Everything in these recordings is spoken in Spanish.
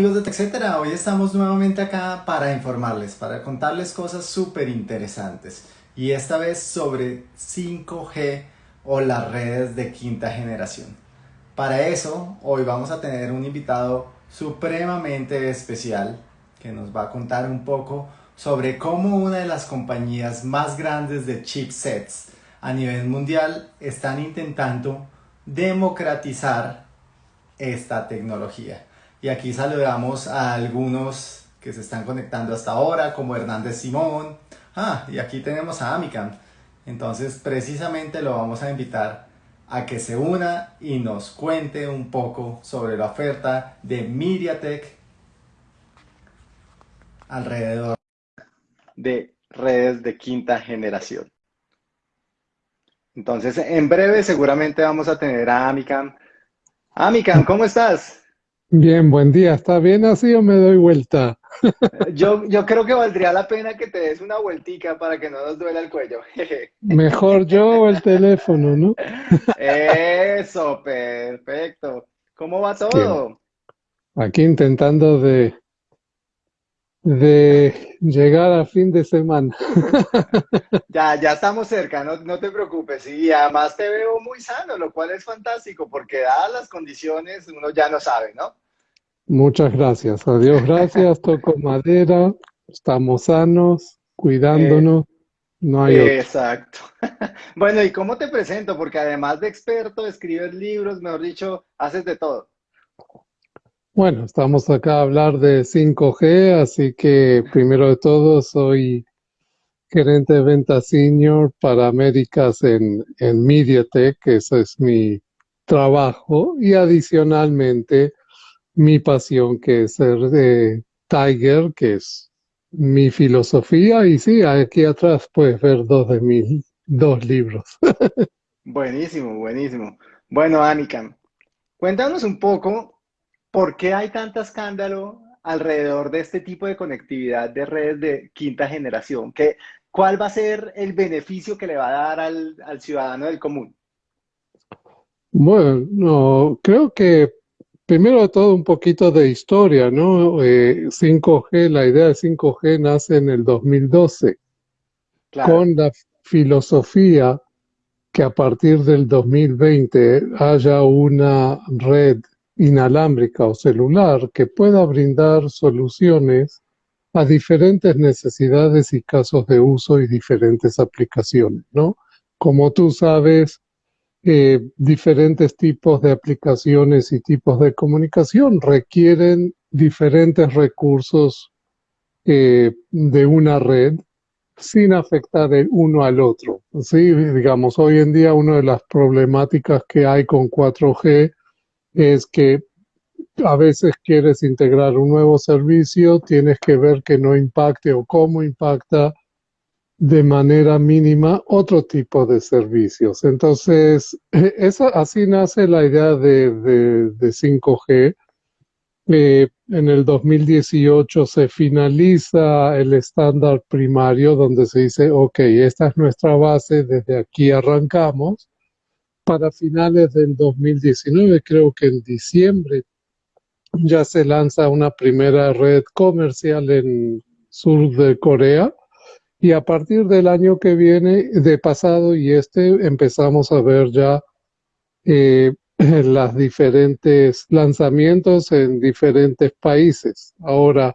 amigos de TechCetera, hoy estamos nuevamente acá para informarles, para contarles cosas súper interesantes y esta vez sobre 5G o las redes de quinta generación. Para eso, hoy vamos a tener un invitado supremamente especial que nos va a contar un poco sobre cómo una de las compañías más grandes de chipsets a nivel mundial están intentando democratizar esta tecnología. Y aquí saludamos a algunos que se están conectando hasta ahora, como Hernández Simón. Ah, y aquí tenemos a Amicam. Entonces, precisamente lo vamos a invitar a que se una y nos cuente un poco sobre la oferta de MediaTek alrededor de redes de quinta generación. Entonces, en breve seguramente vamos a tener a Amicam. Amicam, ¿cómo estás? Bien, buen día. ¿Está bien así o me doy vuelta? Yo, yo creo que valdría la pena que te des una vueltica para que no nos duela el cuello. Mejor yo o el teléfono, ¿no? Eso, perfecto. ¿Cómo va todo? Aquí intentando de, de llegar a fin de semana. Ya, ya estamos cerca, no, no te preocupes. Y además te veo muy sano, lo cual es fantástico, porque dadas las condiciones, uno ya no sabe, ¿no? Muchas gracias. Adiós, gracias. Toco madera. Estamos sanos, cuidándonos. no hay Exacto. Bueno, ¿y cómo te presento? Porque además de experto, escribes libros, mejor dicho, haces de todo. Bueno, estamos acá a hablar de 5G, así que primero de todo soy gerente de venta senior para Américas en, en MediaTek, ese es mi trabajo, y adicionalmente mi pasión que es ser de Tiger, que es mi filosofía, y sí, aquí atrás puedes ver dos de mis dos libros. buenísimo, buenísimo. Bueno, Anika, cuéntanos un poco ¿Por qué hay tanto escándalo alrededor de este tipo de conectividad de redes de quinta generación? ¿Qué, ¿Cuál va a ser el beneficio que le va a dar al, ciudadano del común? Bueno, creo que primero de todo un poquito de historia, ¿no? 5G, eh, la idea de 5G nace en el 2012 con la filosofía que a partir del 2020 haya una red inalámbrica o celular que pueda brindar soluciones a diferentes necesidades y casos de uso y diferentes aplicaciones, ¿no? Como tú sabes, eh, diferentes tipos de aplicaciones y tipos de comunicación requieren diferentes recursos eh, de una red sin afectar el uno al otro. Sí, digamos, hoy en día una de las problemáticas que hay con 4G es que a veces quieres integrar un nuevo servicio, tienes que ver que no impacte o cómo impacta de manera mínima otro tipo de servicios. Entonces, así nace la idea de, 5G. Eh, en el 2018 se finaliza el estándar primario donde se dice, ok, esta es nuestra base, desde aquí arrancamos para finales del 2019, creo que en diciembre, ya se lanza una primera red comercial en sur de Corea y a partir del año que viene, de pasado y este, empezamos a ver ya eh, las diferentes lanzamientos en diferentes países. Ahora,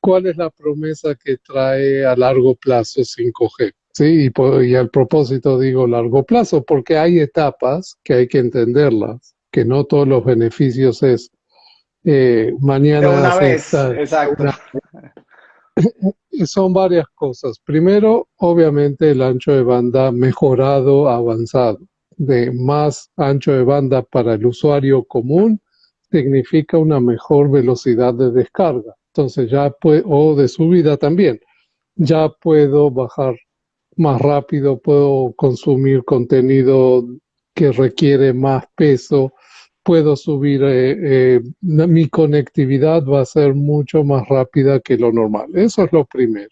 ¿cuál es la promesa que trae a largo plazo 5G? Sí, y, y al propósito digo largo plazo, porque hay etapas que hay que entenderlas, que no todos los beneficios es eh, mañana. De una vez, exacto. Son varias cosas. Primero, obviamente, el ancho de banda mejorado, avanzado. De más ancho de banda para el usuario común significa una mejor velocidad de descarga. Entonces ya puede, o de subida también. Ya puedo bajar más rápido, puedo consumir contenido que requiere más peso, puedo subir, eh, eh, mi conectividad va a ser mucho más rápida que lo normal. Eso es lo primero.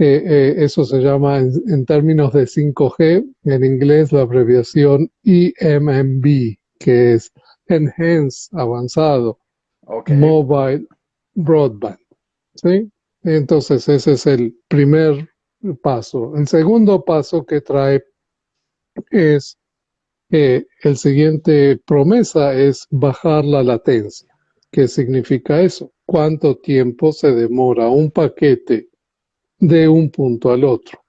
Eh, eso se llama en, términos de 5G, en inglés la abreviación EMMB, que es Enhance, avanzado. mobile broadband. ¿sí? Entonces ese es el primer paso. El segundo paso que trae es eh, el siguiente promesa es bajar la latencia. ¿Qué significa eso? ¿Cuánto tiempo se demora un paquete de un punto al otro?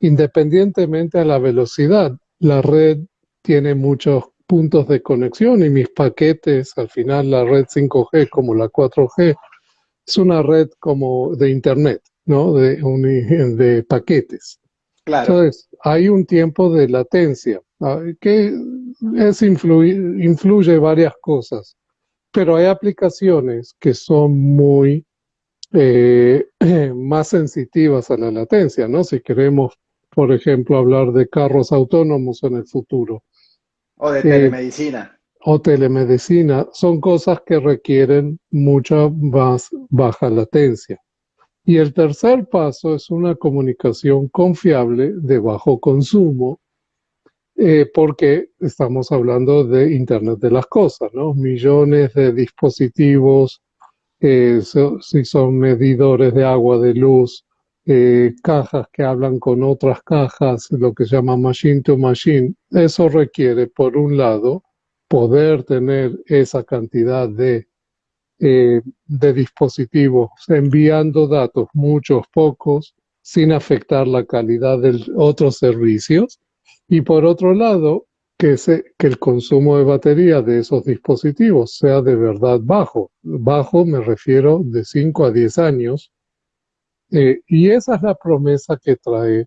Independientemente a la velocidad, la red tiene muchos puntos de conexión y mis paquetes, al final la red 5G como la 4G, es una red como de Internet, ¿no? De, de paquetes. Claro. Entonces, hay un tiempo de latencia ah, que es influye varias cosas, pero hay aplicaciones que son muy eh, más sensitivas a la latencia, ¿no? Si queremos, por ejemplo, hablar de carros autónomos en el futuro. O de telemedicina. o telemedicina, son cosas que requieren mucha más baja latencia. Y el tercer paso es una comunicación confiable de bajo consumo, eh, porque estamos hablando de Internet de las Cosas, ¿no? Millones de dispositivos, eh, si son medidores de agua, de luz, eh, cajas que hablan con otras cajas, lo que se llama machine to machine. Eso requiere, por un lado, poder tener esa cantidad de eh, de dispositivos enviando datos, muchos, pocos, sin afectar la calidad de otros servicios. Y por otro lado, que, se, que el consumo de batería de esos dispositivos sea de verdad bajo. Bajo me refiero de 5 a 10 años. Eh, y esa es la promesa que trae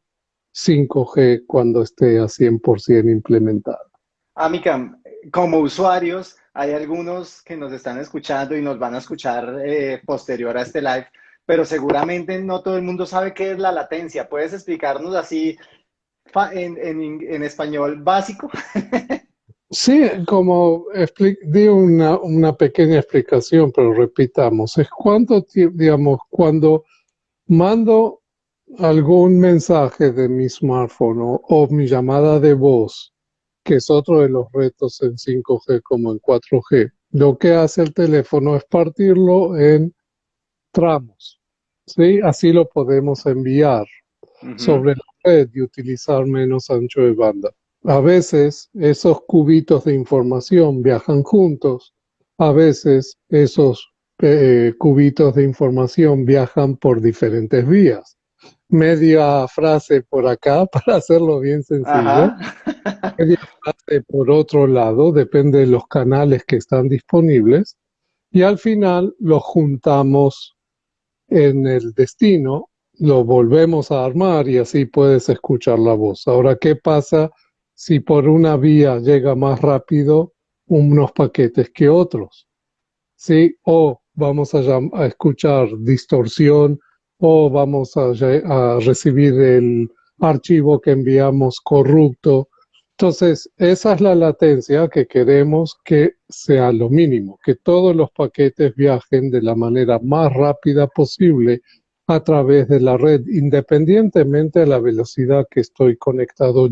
5G cuando esté a 100% implementada. Amicam, como usuarios, hay algunos que nos están escuchando y nos van a escuchar eh, posterior a este live, pero seguramente no todo el mundo sabe qué es la latencia. ¿Puedes explicarnos así en, español básico? Sí, como di una, una, pequeña explicación, pero repitamos, es tiempo, digamos, cuando mando algún mensaje de mi smartphone o mi llamada de voz que es otro de los retos en 5G como en 4G. Lo que hace el teléfono es partirlo en tramos. ¿sí? Así lo podemos enviar sobre la red y utilizar menos ancho de banda. A veces esos cubitos de información viajan juntos, a veces esos eh, cubitos de información viajan por diferentes vías media frase por acá para hacerlo bien sencillo. media frase por otro lado, depende de los canales que están disponibles. Y al final lo juntamos en el destino, lo volvemos a armar y así puedes escuchar la voz. Ahora, ¿qué pasa si por una vía llega más rápido unos paquetes que otros? ¿Sí? O vamos a, a escuchar distorsión o vamos a, recibir el archivo que enviamos corrupto. Entonces, esa es la latencia que queremos que sea lo mínimo, que todos los paquetes viajen de la manera más rápida posible a través de la red, independientemente de la velocidad que estoy conectado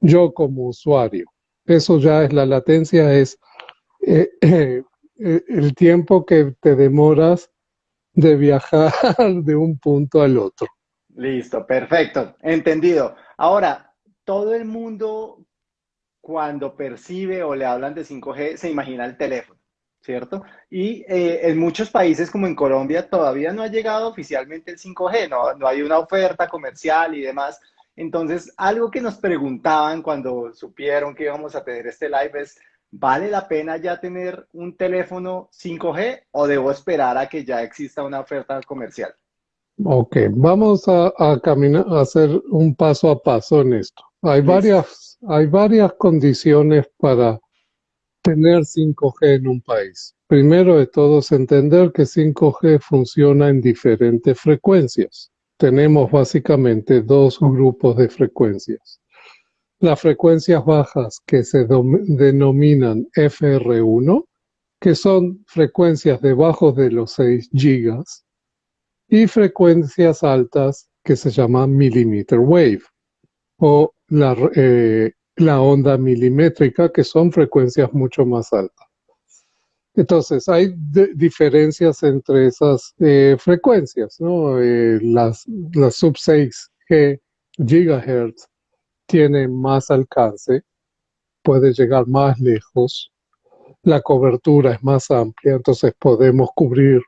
yo como usuario. Eso ya es la latencia, es eh, eh, el tiempo que te demoras de viajar de un punto al otro. Listo, perfecto, entendido. Ahora, todo el mundo cuando percibe o le hablan de 5G se imagina el teléfono, ¿cierto? Y eh, en muchos países como en Colombia todavía no ha llegado oficialmente el 5G, no, no hay una oferta comercial y demás. Entonces, algo que nos preguntaban cuando supieron que íbamos a tener este live es, ¿vale la pena ya tener un teléfono 5G o debo esperar a que ya exista una oferta comercial? Ok, vamos a, caminar, a hacer un paso a paso en esto. Hay varias, hay varias condiciones para tener 5G en un país. Primero de todo es entender que 5G funciona en diferentes frecuencias. Tenemos básicamente dos grupos de frecuencias. Las frecuencias bajas que se denominan FR1, que son frecuencias debajo de los 6 gigas, y frecuencias altas que se llaman millimeter wave, o la, eh, la onda milimétrica, que son frecuencias mucho más altas. Entonces, hay diferencias entre esas eh, frecuencias, ¿no? Eh, las, las sub 6 G tienen más alcance, puede llegar más lejos, la cobertura es más amplia, entonces podemos cubrir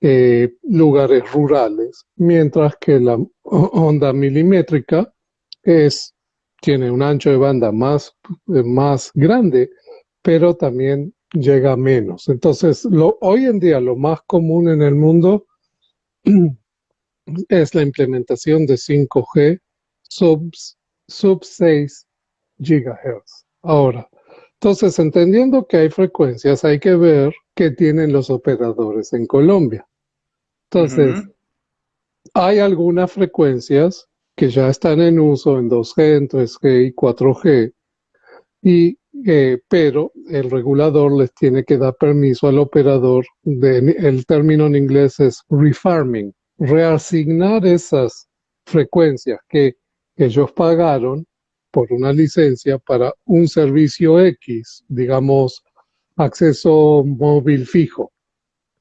eh, lugares rurales, mientras que la onda milimétrica es, tiene un ancho de banda más, más grande, pero también llega menos. Entonces, lo, hoy en día lo más común en el mundo es la implementación de 5G sub, sub 6 gigahertz. Ahora, entonces, entendiendo que hay frecuencias, hay que ver qué tienen los operadores en Colombia. Entonces, hay algunas frecuencias que ya están en uso en 2G, en 3G y 4G, y eh, pero el regulador les tiene que dar permiso al operador, de, el término en inglés es refarming, reasignar esas frecuencias que ellos pagaron por una licencia para un servicio X, digamos, acceso móvil fijo,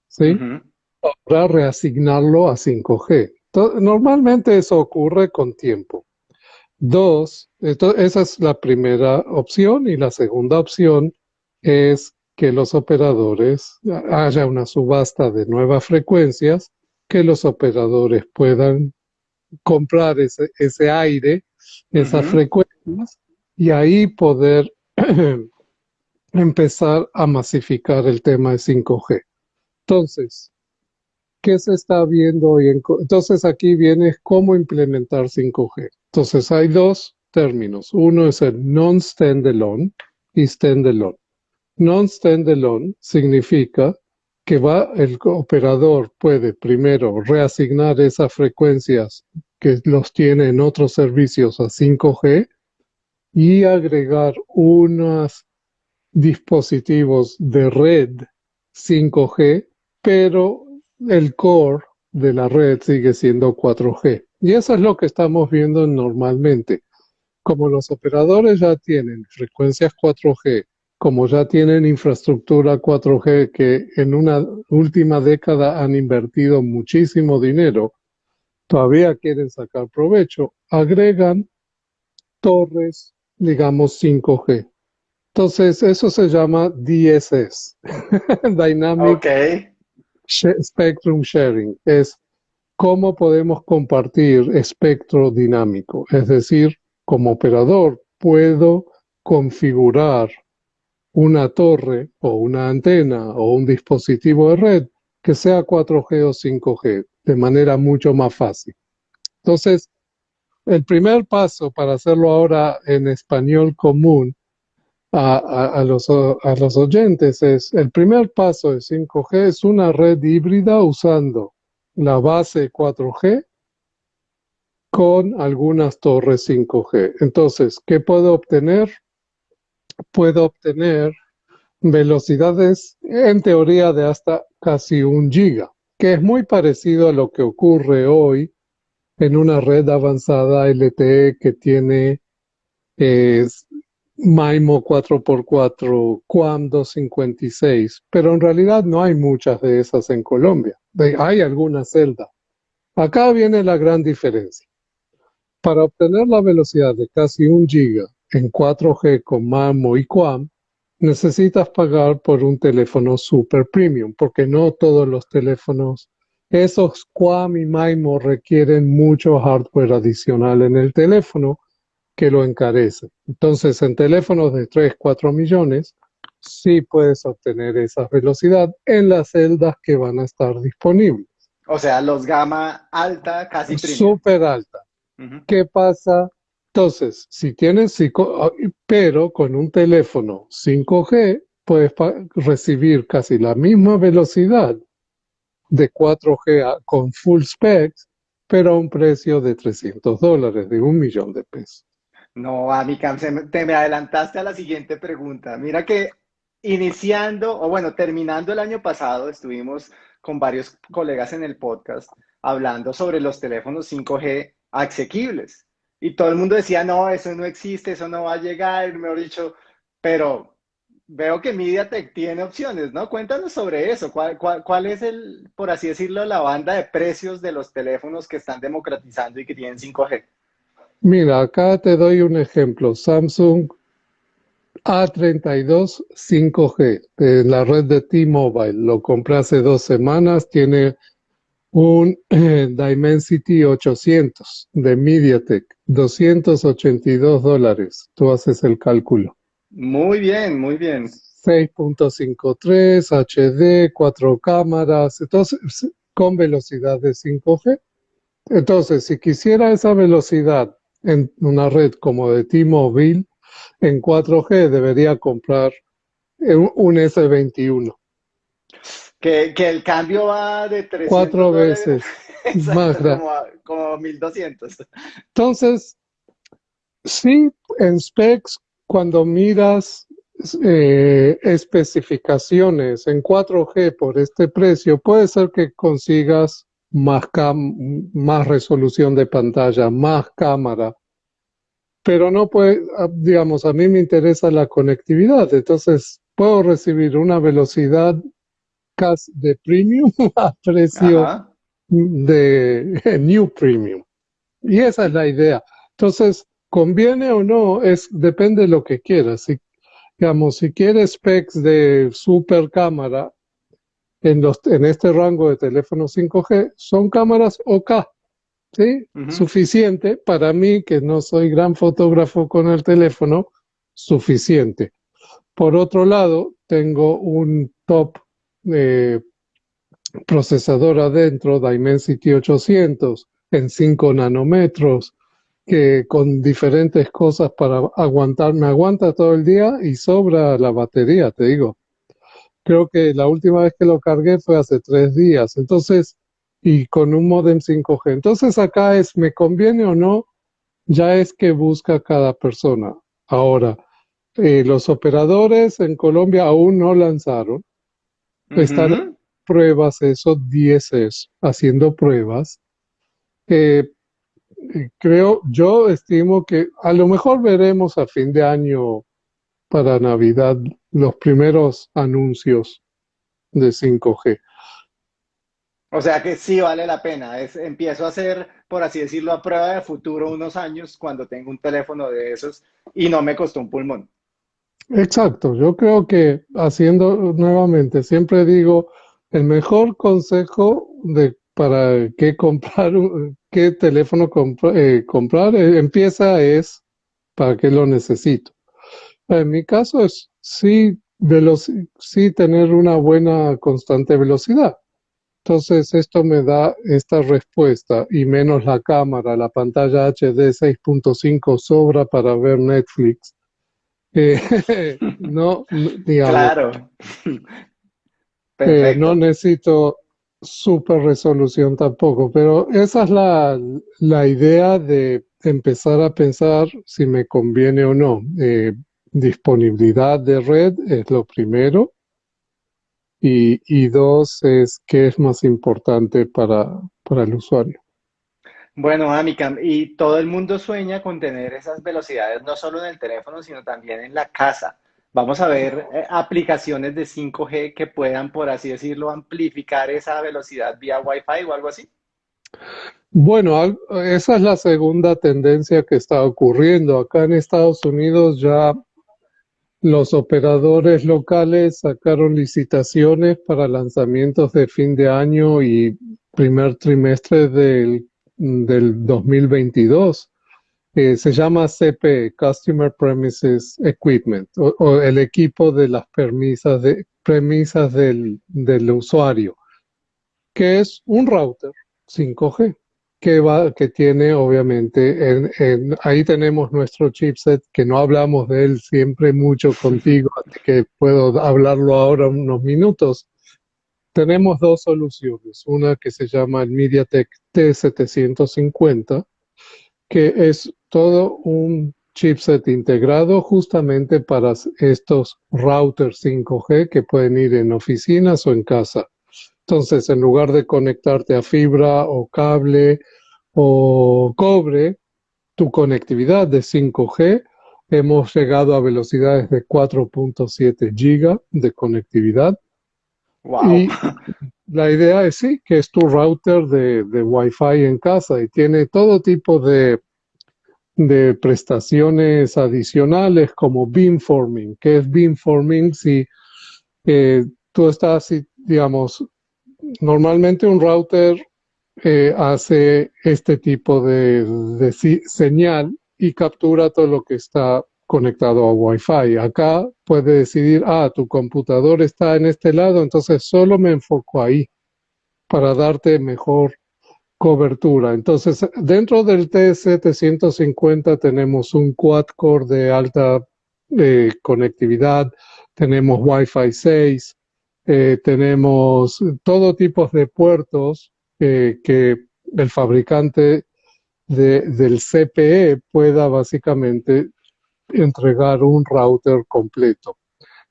¿sí? Para reasignarlo a 5G. normalmente eso ocurre con tiempo. Dos, esa es la primera opción y la segunda opción es que los operadores, haya una subasta de nuevas frecuencias, que los operadores puedan comprar ese, ese aire, esas frecuencias, y ahí poder empezar a masificar el tema de 5G. Entonces, ¿qué se está viendo hoy? Entonces aquí viene cómo implementar 5G. Entonces hay dos términos. Uno es el non-standalone y standalone. Non-standalone significa que va, el operador puede primero reasignar esas frecuencias que los tiene en otros servicios a 5G y agregar unos dispositivos de red 5G, pero el core de la red sigue siendo 4G. Y eso es lo que estamos viendo normalmente. Como los operadores ya tienen frecuencias 4G, como ya tienen infraestructura 4G que en una última década han invertido muchísimo dinero, todavía quieren sacar provecho, agregan torres, digamos 5G. Entonces, eso se llama DSS, Dynamic Spectrum Sharing. Es cómo podemos compartir espectro dinámico. Es decir, como operador puedo configurar una torre o una antena o un dispositivo de red que sea 4G o 5G de manera mucho más fácil. Entonces, el primer paso para hacerlo ahora en español común a, los, a los oyentes es, el primer paso de 5G es una red híbrida usando la base 4G con algunas torres 5G. Entonces, ¿qué puedo obtener? Puedo obtener velocidades en teoría de hasta casi un giga, que es muy parecido a lo que ocurre hoy en una red avanzada LTE que tiene MIMO 4x4, QAM 256, pero en realidad no hay muchas de esas en Colombia. Hay algunas celdas. Acá viene la gran diferencia. Para obtener la velocidad de casi un giga en 4G con MIMO y QAM, necesitas pagar por un teléfono super premium, porque no todos los teléfonos, esos QAM y MIMO requieren mucho hardware adicional en el teléfono que lo encarece. Entonces, en teléfonos de 3, 4 millones, sí puedes obtener esa velocidad en las celdas que van a estar disponibles. O sea, los gama alta, casi Súper alta. ¿Qué pasa? Entonces, si tienes, pero con un teléfono 5G, puedes recibir casi la misma velocidad de 4G con full specs, pero a un precio de 300 dólares, de un millón de pesos. No, Amicam, te me adelantaste a la siguiente pregunta. Mira que iniciando, o bueno, terminando el año pasado, estuvimos con varios colegas en el podcast hablando sobre los teléfonos 5G asequibles. Y todo el mundo decía, no, eso no existe, eso no va a llegar, mejor dicho, pero veo que MediaTek tiene opciones, ¿no? Cuéntanos sobre eso. ¿Cuál, cuál, es el, por así decirlo, la banda de precios de los teléfonos que están democratizando y que tienen 5G? Mira, acá te doy un ejemplo. Samsung A32 5G de la red de T-Mobile. Lo compré hace dos semanas. Tiene un eh, Dimensity 800 de MediaTek. 282 dólares. Tú haces el cálculo. Muy bien, muy bien. 6.53, HD, cuatro cámaras, entonces con velocidad de 5G. Entonces, si quisiera esa velocidad en una red como de T-Mobile, en 4G debería comprar un S21. Que, que, el cambio va de 300 Cuatro veces más grande. Como, como 1200. Entonces, sí, en specs cuando miras eh, especificaciones en 4G por este precio, puede ser que consigas más, más resolución de pantalla, más cámara, pero no puede, ah, digamos, a mí me interesa la conectividad, entonces puedo recibir una velocidad de premium a precio de new premium. Y esa es la idea. Entonces, conviene o no, es, depende de lo que quieras. Si, digamos, si quieres specs de super cámara en, los, en este rango de teléfono 5G, son cámaras OK, ¿sí? Suficiente para mí, que no soy gran fotógrafo con el teléfono, suficiente. Por otro lado, tengo un top eh, procesador adentro, Dimensity 800, en 5 nanómetros, que con diferentes cosas para aguantar, me aguanta todo el día y sobra la batería, te digo. Creo que la última vez que lo cargué fue hace tres días, entonces, y con un modem 5G. Entonces acá es, ¿me conviene o no? Ya es que busca cada persona. Ahora, eh, los operadores en Colombia aún no lanzaron. Están pruebas, eso, 10 es, haciendo pruebas. Eh, creo, yo estimo que a lo mejor veremos a fin de año para Navidad los primeros anuncios de 5G. O sea que sí vale la pena. Es, empiezo a hacer, por así decirlo, a prueba de futuro unos años cuando tengo un teléfono de esos y no me costó un pulmón. Exacto. Yo creo que haciendo nuevamente, siempre digo, el mejor consejo de para qué comprar, qué teléfono eh, comprar, eh, empieza es para qué lo necesito. En mi caso es sí, sí tener una buena constante velocidad. Entonces esto me da esta respuesta y menos la cámara, la pantalla HD 6.5 sobra para ver Netflix. Eh, no, digamos, claro. no necesito super resolución tampoco, pero esa es la, la, idea de empezar a pensar si me conviene o no. Eh, disponibilidad de red es lo primero. Y, y, dos es qué es más importante para, para el usuario. Bueno, Amicam, y todo el mundo sueña con tener esas velocidades no solo en el teléfono, sino también en la casa. Vamos a ver eh, aplicaciones de 5G que puedan, por así decirlo, amplificar esa velocidad vía Wi-Fi o algo así. Bueno, esa es la segunda tendencia que está ocurriendo. Acá en Estados Unidos ya los operadores locales sacaron licitaciones para lanzamientos de fin de año y primer trimestre del, del 2022 se llama CP, Customer Premises Equipment, o, el equipo de las premisas, de, premisas del, del, usuario, que es un router 5G, que, va, que tiene obviamente, en, ahí tenemos nuestro chipset, que no hablamos de él siempre mucho contigo, que puedo hablarlo ahora unos minutos. Tenemos dos soluciones, una que se llama el MediaTek T750, que es todo un chipset integrado justamente para estos routers 5G que pueden ir en oficinas o en casa. Entonces, en lugar de conectarte a fibra o cable o cobre, tu conectividad de 5G hemos llegado a velocidades de 4.7 giga de conectividad. Y la idea es sí, que es tu router de, de Wi-Fi en casa y tiene todo tipo de, de prestaciones adicionales como beamforming. ¿Qué es beamforming? Si eh, tú estás, digamos, normalmente un router eh, hace este tipo de, de, señal y captura todo lo que está conectado a Wi-Fi. Acá puede decidir, ah, tu computador está en este lado, entonces solo me enfoco ahí para darte mejor cobertura. Entonces, dentro del T750 tenemos un quad-core de alta eh, conectividad, tenemos Wi-Fi 6, eh, tenemos todo tipo de puertos eh, que el fabricante del CPE pueda básicamente entregar un router completo.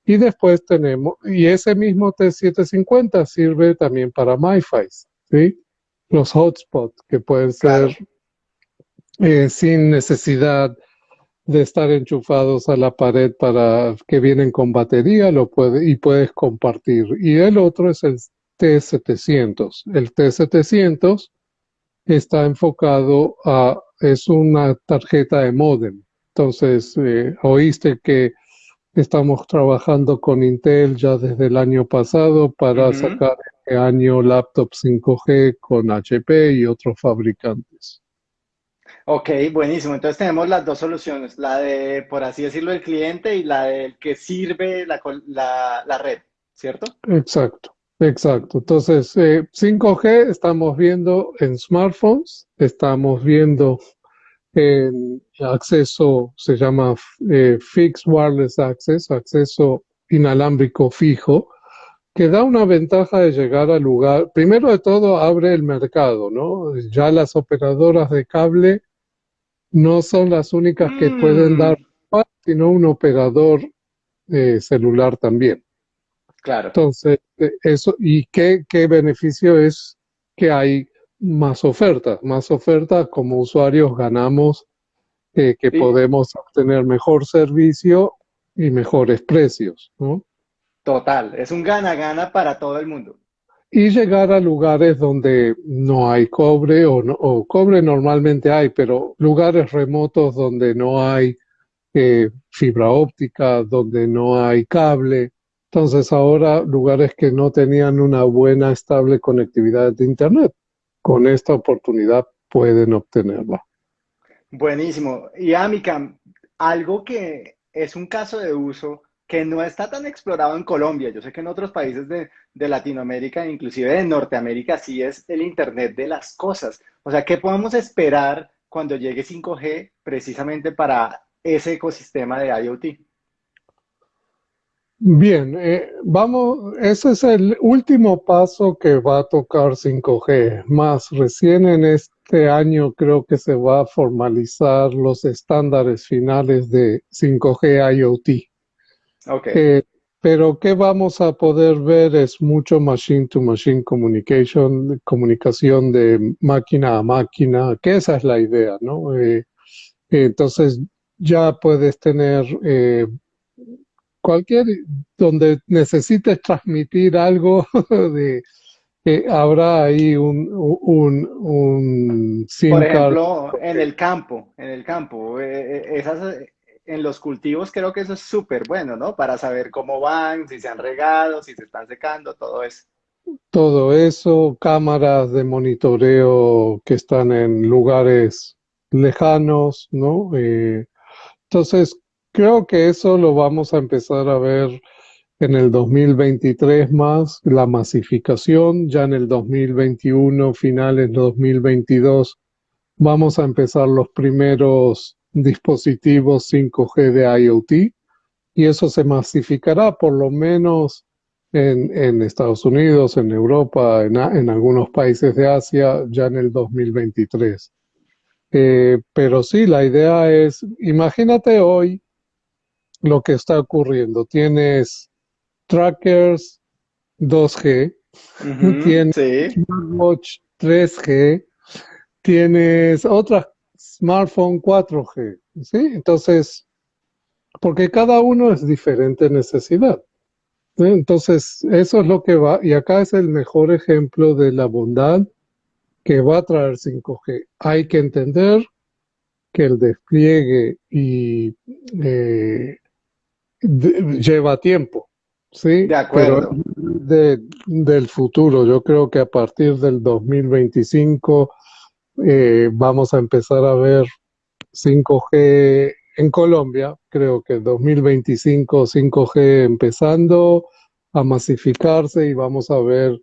Y después tenemos, y ese mismo T750 sirve también para MiFi, ¿sí? Los hotspots que pueden ser eh, sin necesidad de estar enchufados a la pared para que vienen con batería lo puede, y puedes compartir. Y el otro es el T700. El T700 está enfocado a, es una tarjeta de modem. Entonces, eh, oíste que estamos trabajando con Intel ya desde el año pasado para sacar este año laptop 5G con HP y otros fabricantes. Ok, buenísimo. Entonces tenemos las dos soluciones, la de, por así decirlo, el cliente y la del que sirve la, la, la red, ¿cierto? Exacto. Exacto. Entonces, 5G eh, estamos viendo en smartphones, estamos viendo en acceso, se llama eh, Fixed Wireless Access, acceso inalámbrico fijo, que da una ventaja de llegar al lugar. Primero de todo, abre el mercado, ¿no? Ya las operadoras de cable no son las únicas que pueden mm. dar, sino un operador eh, celular también. Claro. Entonces, eh, eso, ¿y qué, qué beneficio es que hay más ofertas? Más ofertas, como usuarios ganamos eh, que podemos obtener mejor servicio y mejores precios, ¿no? Total, es un gana-gana para todo el mundo. Y llegar a lugares donde no hay cobre o, o cobre normalmente hay, pero lugares remotos donde no hay eh, fibra óptica, donde no hay cable, entonces ahora lugares que no tenían una buena, estable conectividad de Internet, con esta oportunidad pueden obtenerla. Buenísimo. Y Amica, algo que es un caso de uso que no está tan explorado en Colombia. Yo sé que en otros países de, de, Latinoamérica, inclusive de Norteamérica, sí es el Internet de las cosas. O sea, ¿qué podemos esperar cuando llegue 5G precisamente para ese ecosistema de IoT? Bien, eh, vamos, ese es el último paso que va a tocar 5G. Más recién en este año creo que se va a formalizar los estándares finales de 5G IoT. Okay. Eh, pero qué vamos a poder ver es mucho machine to machine communication, comunicación de máquina a máquina, que esa es la idea, ¿no? Eh, entonces ya puedes tener cualquier, donde necesites transmitir algo de, que habrá ahí un, un, un Por ejemplo, en el campo, en el campo, eh, eh, esas, en los cultivos creo que eso es súper bueno, ¿no? Para saber cómo van, si se han regado, si se están secando, todo eso. Todo eso, cámaras de monitoreo que están en lugares lejanos, ¿no? Eh, entonces, Creo que eso lo vamos a empezar a ver en el 2023 más, la masificación, ya en el 2021, finales 2022, vamos a empezar los primeros dispositivos 5G de IoT y eso se masificará por lo menos en, en Estados Unidos, en Europa, en, algunos países de Asia, ya en el 2023. Eh, pero sí, la idea es, imagínate hoy lo que está ocurriendo. Tienes trackers 2G, tienes smartwatch 3G, tienes otra smartphone 4G, ¿sí? Entonces, porque cada uno es diferente necesidad. Entonces, eso es lo que va, y acá es el mejor ejemplo de la bondad que va a traer 5G. Hay que entender que el despliegue y eh, lleva tiempo, ¿sí? De acuerdo. del futuro, yo creo que a partir del 2025 eh, vamos a empezar a ver 5G en Colombia, creo que 2025 5G empezando a masificarse y vamos a ver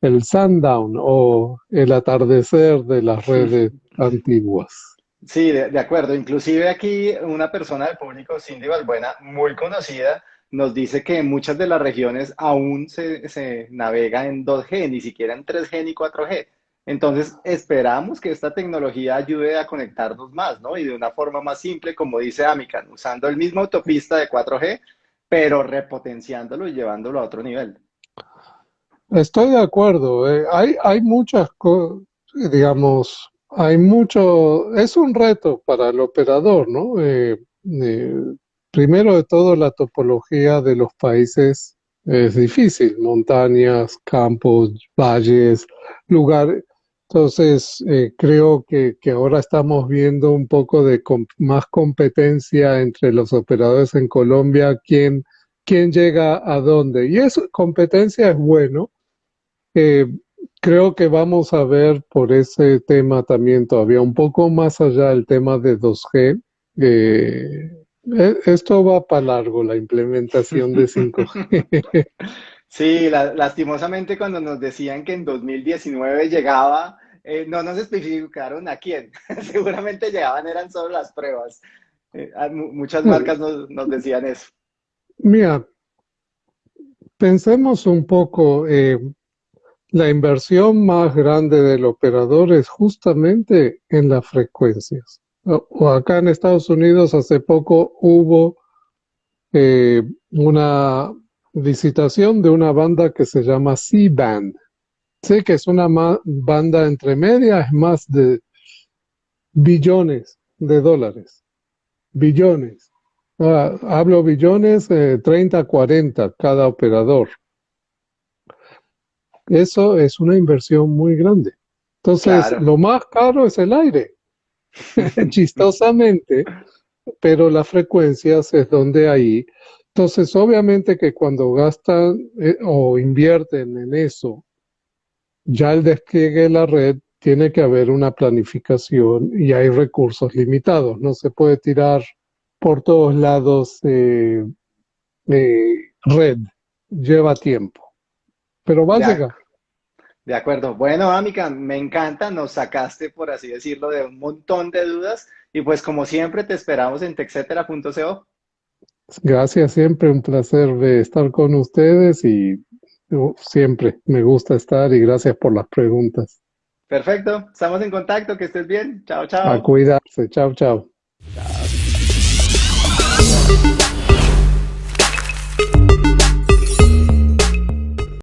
el sundown o el atardecer de las redes antiguas. Sí, de, acuerdo. Inclusive aquí una persona del público, Cindy Valbuena, muy conocida, nos dice que en muchas de las regiones aún se, navega en 2G, ni siquiera en 3G ni 4G. Entonces, esperamos que esta tecnología ayude a conectarnos más, ¿no? Y de una forma más simple, como dice Amican, usando el mismo autopista de 4G, pero repotenciándolo y llevándolo a otro nivel. Estoy de acuerdo. Eh, hay, hay muchas cosas, digamos, hay mucho, es un reto para el operador, ¿no? Eh, eh, primero de todo, la topología de los países es difícil, montañas, campos, valles, lugares. Entonces, creo que, que, ahora estamos viendo un poco de más competencia entre los operadores en Colombia, quién, quién llega a dónde. Y eso, competencia es bueno, eh, creo que vamos a ver por ese tema también todavía un poco más allá del tema de 2G. Eh, e, esto va para largo, la implementación de 5G. Sí, lastimosamente cuando nos decían que en 2019 llegaba, eh, no nos especificaron a quién. Seguramente llegaban, eran solo las pruebas. muchas marcas nos, nos, decían eso. Mira, pensemos un poco, la inversión más grande del operador es justamente en las frecuencias. O acá en Estados Unidos hace poco hubo eh, una licitación de una banda que se llama C-Band. Sé que es una banda entre medias, más de billones de dólares. Billones. Ah, hablo billones, 30, eh, 40 cada operador. Eso es una inversión muy grande. Entonces, lo más caro es el aire, chistosamente, pero las frecuencias es donde ahí. Entonces, obviamente que cuando gastan eh, o invierten en eso, ya el despliegue de la red tiene que haber una planificación y hay recursos limitados. No se puede tirar por todos lados eh, eh, red, lleva tiempo pero va a llegar. De acuerdo. Bueno, Amica, me encanta, nos sacaste, por así decirlo, de un montón de dudas y pues como siempre te esperamos en texetera.co. Gracias, siempre un placer de estar con ustedes y siempre me gusta estar y gracias por las preguntas. Perfecto, estamos en contacto, que estés bien. Chao, chao. A cuidarse, chao, chao. chao.